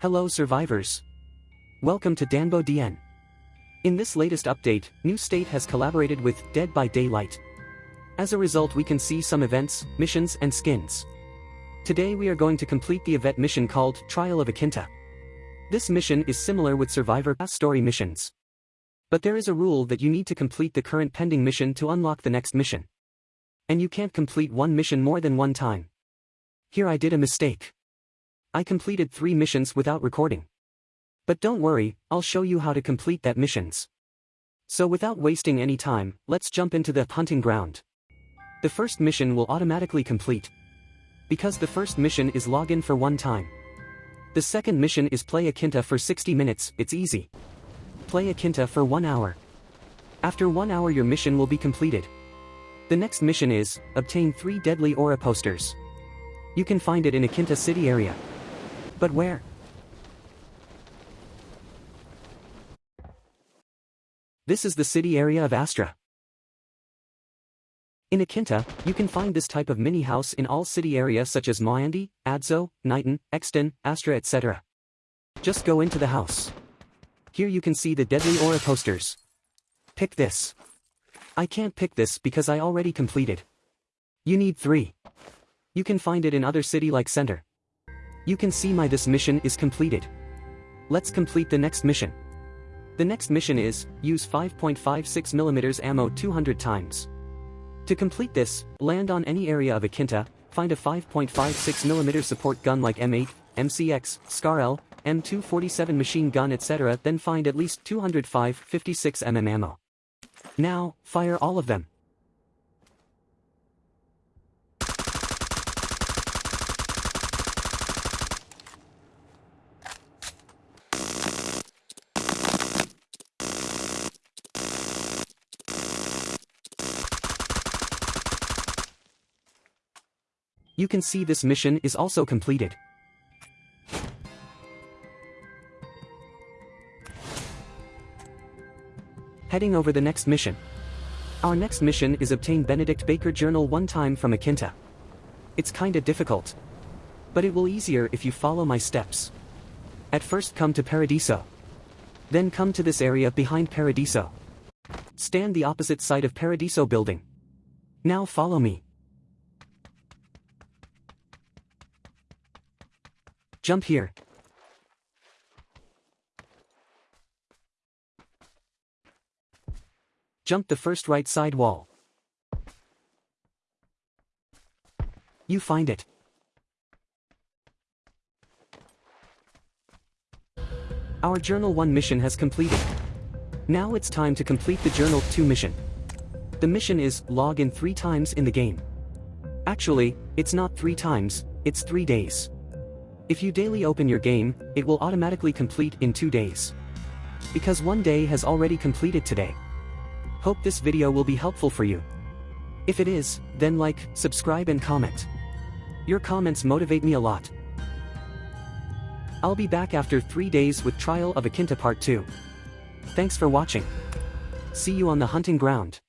Hello survivors. Welcome to Danbo DN. In this latest update, New State has collaborated with Dead by Daylight. As a result we can see some events, missions and skins. Today we are going to complete the event mission called Trial of Akinta. This mission is similar with Survivor story missions. But there is a rule that you need to complete the current pending mission to unlock the next mission. And you can't complete one mission more than one time. Here I did a mistake. I completed three missions without recording. But don't worry, I'll show you how to complete that missions. So without wasting any time, let's jump into the hunting ground. The first mission will automatically complete. Because the first mission is login for one time. The second mission is play Akinta for 60 minutes, it's easy. Play Akinta for 1 hour. After 1 hour your mission will be completed. The next mission is, obtain 3 deadly aura posters. You can find it in Akinta city area. But where? This is the city area of Astra. In Akinta, you can find this type of mini house in all city areas such as Moandi, Adzo, Knighton, Exton, Astra etc. Just go into the house. Here you can see the deadly aura posters. Pick this. I can't pick this because I already completed. You need three. You can find it in other city like center. You can see my this mission is completed. Let's complete the next mission. The next mission is, use 5.56mm ammo 200 times. To complete this, land on any area of Akinta, find a 5.56mm support gun like M8, MCX, SCAR-L, M247 machine gun etc. then find at least 205 56mm ammo. Now, fire all of them. You can see this mission is also completed. Heading over the next mission. Our next mission is obtain Benedict Baker journal one time from Akinta. It's kinda difficult. But it will easier if you follow my steps. At first come to Paradiso. Then come to this area behind Paradiso. Stand the opposite side of Paradiso building. Now follow me. Jump here. Jump the first right side wall. You find it. Our Journal 1 mission has completed. Now it's time to complete the Journal 2 mission. The mission is, log in 3 times in the game. Actually, it's not 3 times, it's 3 days. If you daily open your game, it will automatically complete in 2 days. Because one day has already completed today. Hope this video will be helpful for you. If it is, then like, subscribe and comment. Your comments motivate me a lot. I'll be back after 3 days with Trial of Akinta Part 2. Thanks for watching. See you on the hunting ground.